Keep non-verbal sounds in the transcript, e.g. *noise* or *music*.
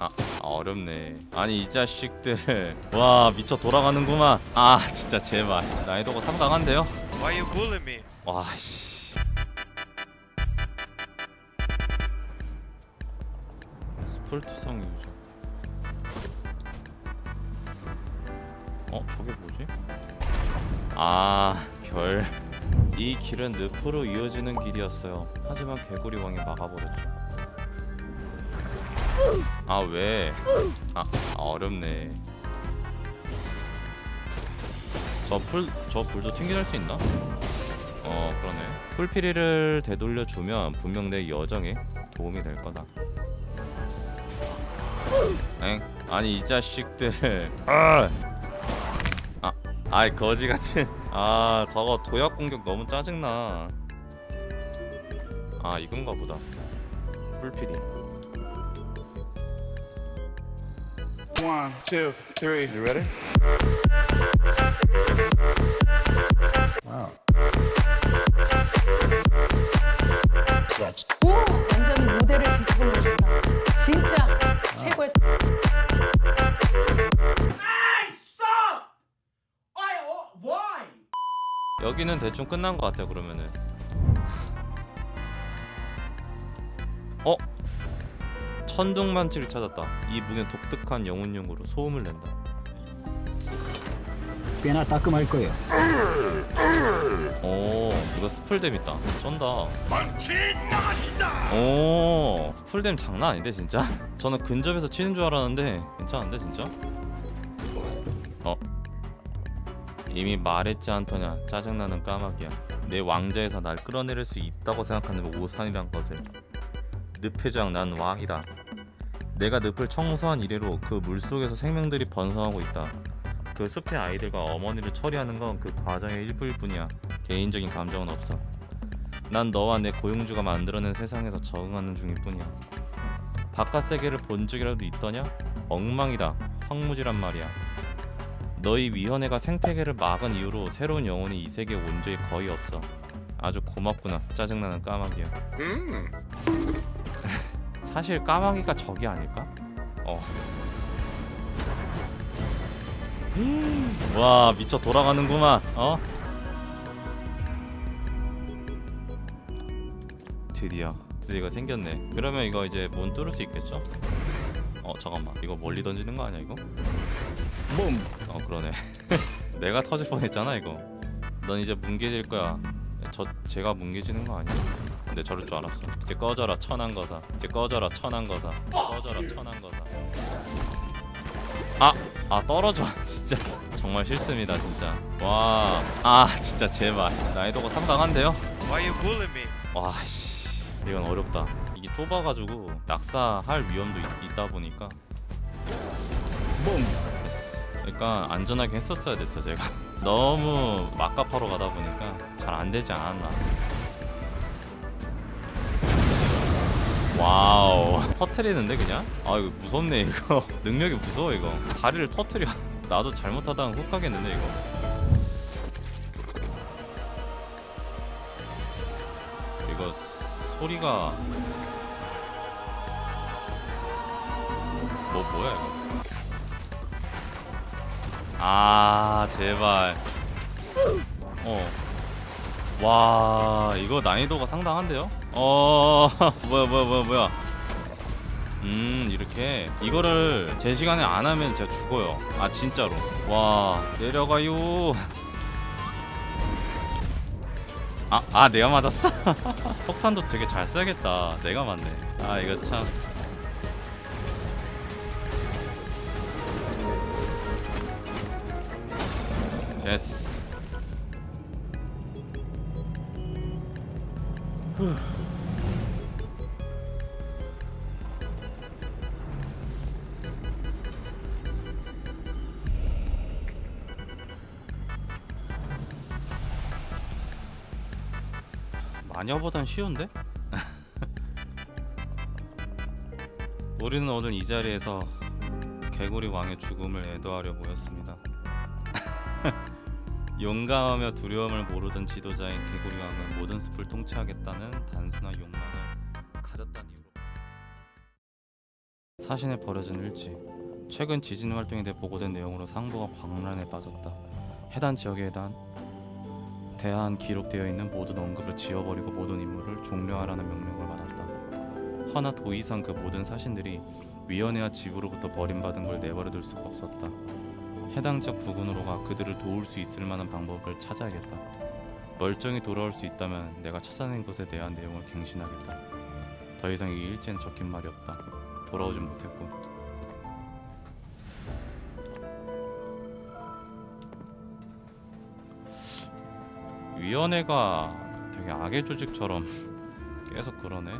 아 어렵네. 아니 이 자식들. *laughs* 와 미쳐 돌아가는구만. 아 진짜 제발. 난이도가 상당한데요? Why you bullying me? 와씨. 스플투성 유저 어 저게 뭐지? 아별 이 길은 늪으로 이어지는 길이었어요. 하지만 개구리 왕이 막아버렸죠 아 왜? 아 어렵네. 저 풀 저 불도 튕겨낼 수 있나? 어 그러네. 풀피리를 되돌려 주면 분명 내 여정에 도움이 될 거다. 엥? 아니 이 자식들. *laughs* 아! 아, 아이 거지 같은. *laughs* 아 저거 도약 공격 너무 짜증나. 아 이건가 보다. 풀피리 One, two, three. You ready? Wow. Sucks. 오! 완전 무대를 뒤집어 놓으신다. 진짜 최고의 여기는 대충 끝난 것 같아요 그러면은 어? 천둥만치를 찾았다. 이 무기는 독특한 영혼용으로 소음을 낸다. 꽤나 따끔할 거예요. 오 이거 스플댐 있다. 쩐다. 망치 나가신다! 오 스플댐 장난 아닌데 진짜? *laughs* 저는 근접에서 치는 줄 알았는데 괜찮은데 진짜? 어. 이미 말했지 않더냐. 짜증나는 까마귀야. 내 왕자에서 날 끌어내릴 수 있다고 생각하는 오산이란 것을 늪 회장 난 왕이다 내가 늪을 청소한 이래로 그 물속에서 생명들이 번성하고 있다 그 숲의 아이들과 어머니를 처리하는 건 그 과정의 일부일 뿐이야. 개인적인 감정은 없어. 난 너와 내 고용주가 만들어낸 세상에서 적응하는 중일 뿐이야. 바깥 세계를 본 적이라도 있더냐? 엉망이다. 황무지란 말이야. 너희 위원회가 생태계를 막은 이후로 새로운 영혼이 이 세계에 온 적이 거의 없어. 아주 고맙구나. 짜증나는 까마귀야. 사실 까마귀가 적이 아닐까? 어. 와 미쳐 돌아가는구만 어? 드디어 드디어 생겼네 그러면 이거 이제 문 뚫을 수 있겠죠? 어 잠깐만 이거 멀리 던지는 거 아니야 이거? Boom. 어 그러네 *laughs* 내가 터질 뻔했잖아 이거 넌 이제 뭉개질 거야 저 제가 뭉개지는 거 아니야? 근데 저럴 줄 알았어. 이제 꺼져라 천한 거사 이제 꺼져라 천한 거사 꺼져라 천한 거사 아! 아 떨어져. *laughs* 진짜. 정말 싫습니다 진짜. 와 아 진짜 제발 난이도가 상당한데요? Why you bullying me? 와씨. 이건 어렵다. 이게 좁아가지고 낙사할 위험도 있, 있다 보니까. 됐어. 그러니까 안전하게 했었어야 됐어 제가. *laughs* 너무 막가파로 가다 보니까 잘 안 되지 않았나 wow. 터트리는데 그냥? 아 이거 무섭네 이거. *laughs* 능력이 무서워 이거. 다리를 터트려. *laughs* 나도 잘못하다가 훅 가겠는데 이거. 이거 소리가 뭐 뭐야 이거? 아 제발. 어 와 이거 난이도가 상당한데요? 어 *laughs* 뭐야 뭐야 뭐야 뭐야. 음 이렇게. 이거를 제 시간에 안 하면 제가 죽어요. 아 진짜로. 와 내려가요. 아, 아 내가 맞았어? *laughs* 폭탄도 되게 잘 써야겠다. 내가 맞네. 아 이거 참. 됐어 마녀보단 쉬운데? *laughs* 우리는 오늘 이 자리에서 개구리 왕의 죽음을 애도하려 모였습니다. *laughs* 용감하며 두려움을 모르던 지도자인 개구리 왕은 모든 숲을 통치하겠다는 단순한 욕망을 가졌다는 이유로. 사신에 버려진 일지 최근 지진 활동에 대해 보고된 내용으로 상부가 광란에 빠졌다. 해당 지역에 대한 기록되어 있는 모든 언급을 지워버리고 모든 임무를 종료하라는 명령을 받았다. 허나 도 이상 그 모든 사신들이 위원회와 지부로부터 버림받은 걸 내버려둘 수가 없었다 해당 지역 부근으로 가 그들을 도울 수 있을 만한 방법을 찾아야겠다. 멀쩡히 돌아올 수 있다면 내가 찾아낸 것에 대한 내용을 갱신하겠다. 더 이상 이 일지엔 적힌 말이 없다. 돌아오진 못했고. 위원회가 되게 악의 조직처럼 *laughs* 계속 그러네